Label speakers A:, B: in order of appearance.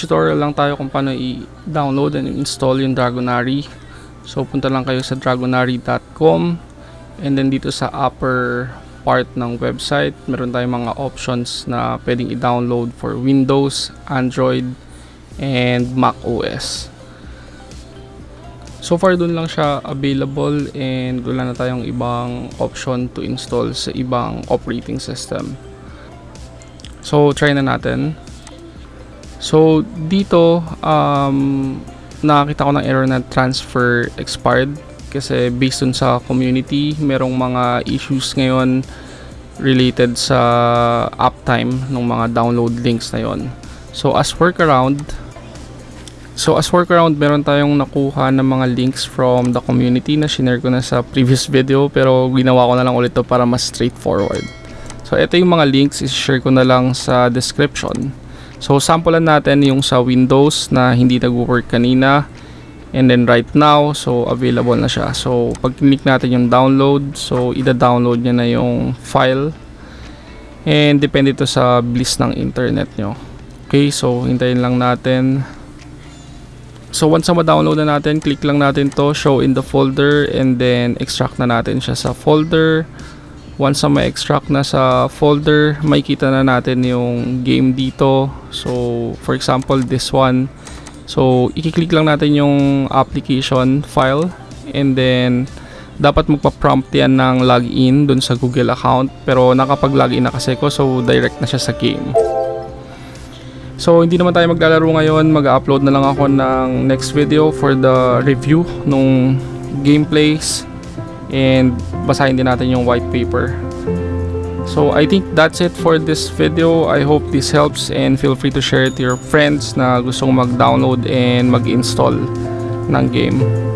A: tutorial lang tayo kung paano i-download and install yung Dragonary. So punta lang kayo sa dragonary.com and then dito sa upper part ng website, meron tayong mga options na pwedeng i-download for Windows, Android, and Mac OS. So far dun lang siya available and wala na tayong ibang option to install sa ibang operating system. So try na natin. So dito um, nakakita ko ng error na transfer expired kasi based dun sa community merong mga issues ngayon related sa uptime ng mga download links na yon. So as workaround So as workaround, meron tayong nakuha ng mga links from the community na shinare ko na sa previous video pero ginawa ko na lang ulit to para mas straightforward. So ito yung mga links, i-share ko na lang sa description. So samplean natin yung sa Windows na hindi nag-work kanina and then right now, so available na siya. So pag click natin yung download, so ida-download niya na yung file and depende to sa bilis ng internet nyo. Okay, so hintayin lang natin. So once na ma-download na natin, click lang natin to show in the folder and then extract na natin siya sa folder. Once na ma-extract na sa folder, makikita na natin yung game dito. So for example, this one. So i-click lang natin yung application file and then dapat magpa-prompt yan ng login dun sa Google account pero nakapag-login na kasi ko so direct na siya sa game. So hindi naman tayo maglalaro ngayon, mag-upload na lang ako ng next video for the review nung gameplays and basahin din natin yung white paper. So I think that's it for this video. I hope this helps and feel free to share it to your friends na gustong mag-download and mag-install ng game.